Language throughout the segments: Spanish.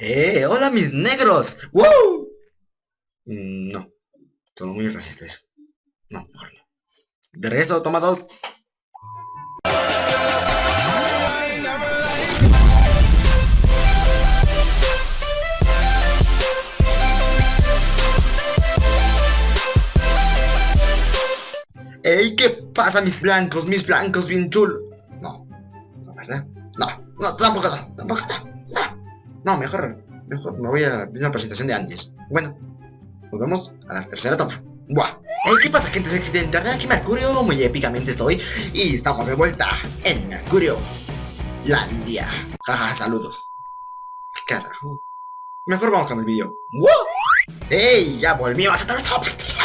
¡Eh! ¡Hola mis negros! Mm, no, todo muy racista eso. No, mejor no. De regreso, toma dos. ¡Ey! ¿Qué pasa mis blancos? Mis blancos bien chulos. No, no, ¿verdad? No, no, tampoco tampoco no. Mejor, mejor me voy a la misma presentación de antes. Bueno, nos vemos a la tercera toma. Buah. Hey, ¿Qué pasa gente sexy de internet? Aquí Mercurio, muy épicamente estoy Y estamos de vuelta en Mercurio Landia Jaja, saludos ¿Qué carajo? Mejor vamos con el vídeo. ¡Ey! Ya volvimos a toda esta partida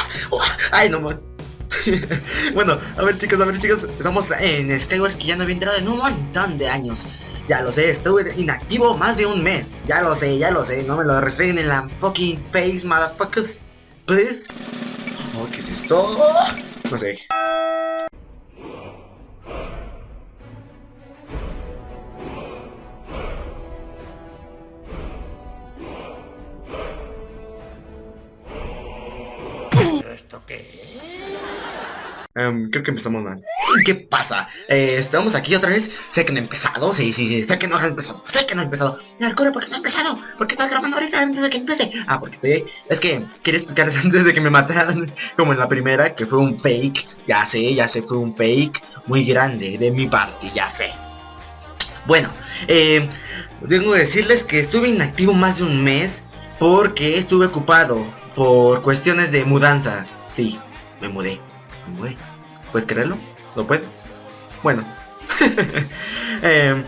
¡Ay, no bueno, a ver chicos, a ver chicos Estamos en Skywars que ya no había entrado en un montón de años ya lo sé, estuve inactivo más de un mes. Ya lo sé, ya lo sé. No me lo restringen en la fucking face, motherfuckers. Please. ¿qué es esto? No sé. ¿Esto qué Um, creo que empezamos mal. ¿Qué pasa? Eh, estamos aquí otra vez. Sé que no he empezado. Sí, sí, sí. Sé que no ha empezado. Sé que no ha empezado. Mercurio, ¿por qué no ha empezado? ¿Por qué estás grabando ahorita antes de que empiece? Ah, porque estoy. Es que quería explicarles antes de que me mataran. Como en la primera, que fue un fake. Ya sé, ya sé, fue un fake muy grande de mi parte. Ya sé. Bueno, eh, tengo que decirles que estuve inactivo más de un mes. Porque estuve ocupado por cuestiones de mudanza. Sí, me mudé. ¿Puedes creerlo? ¿Lo puedes? Bueno. Em,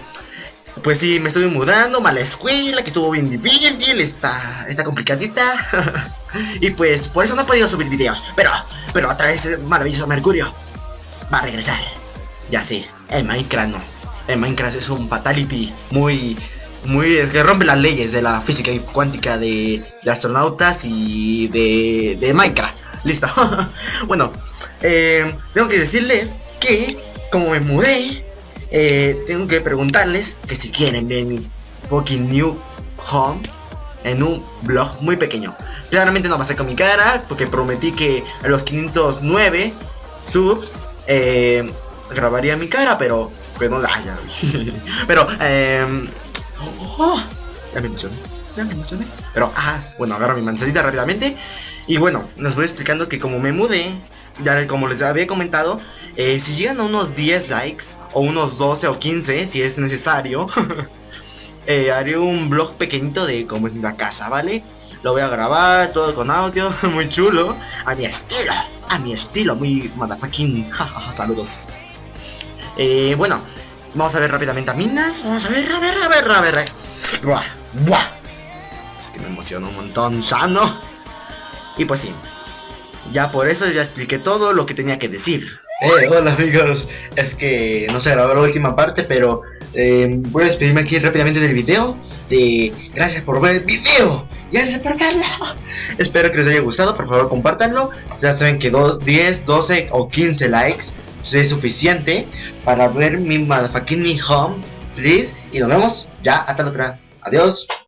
pues sí, me estuve mudando, mala escuela, que estuvo bien difícil, está, está complicadita. y pues por eso no he podido subir videos. Pero, pero otra vez el maravilloso Mercurio va a regresar. Ya sí, el Minecraft no. El Minecraft es un fatality muy, muy que rompe las leyes de la física cuántica de, de astronautas y de, de Minecraft. Listo. bueno, eh, tengo que decirles que, como me mudé, eh, tengo que preguntarles que si quieren ver mi fucking new home en un blog muy pequeño. Claramente no va a ser con mi cara, porque prometí que a los 509 subs eh, grabaría mi cara, pero, pero no la haya. pero, eh, oh, ya me emocioné, ya me emocioné. Pero, ah, bueno, agarro mi manzanita rápidamente. Y bueno, les voy explicando que como me mudé, ya como les había comentado, eh, si llegan a unos 10 likes, o unos 12 o 15, si es necesario, eh, haré un blog pequeñito de cómo es la casa, ¿vale? Lo voy a grabar, todo con audio, muy chulo, a mi estilo, a mi estilo, muy motherfucking, saludos. Eh, bueno, vamos a ver rápidamente a Minas, vamos a ver, a ver, a ver, a ver, buah, buah. Es que me emociona un montón, sano. Y pues sí, ya por eso ya expliqué todo lo que tenía que decir. Eh, hola amigos, es que no se grabó la última parte, pero eh, voy a despedirme aquí rápidamente del video. De gracias por ver el video gracias por. Espero que les haya gustado, por favor compártanlo. Ya saben que 2, 10, 12 o 15 likes es suficiente para ver mi motherfucking home, please. Y nos vemos ya hasta la otra. Adiós.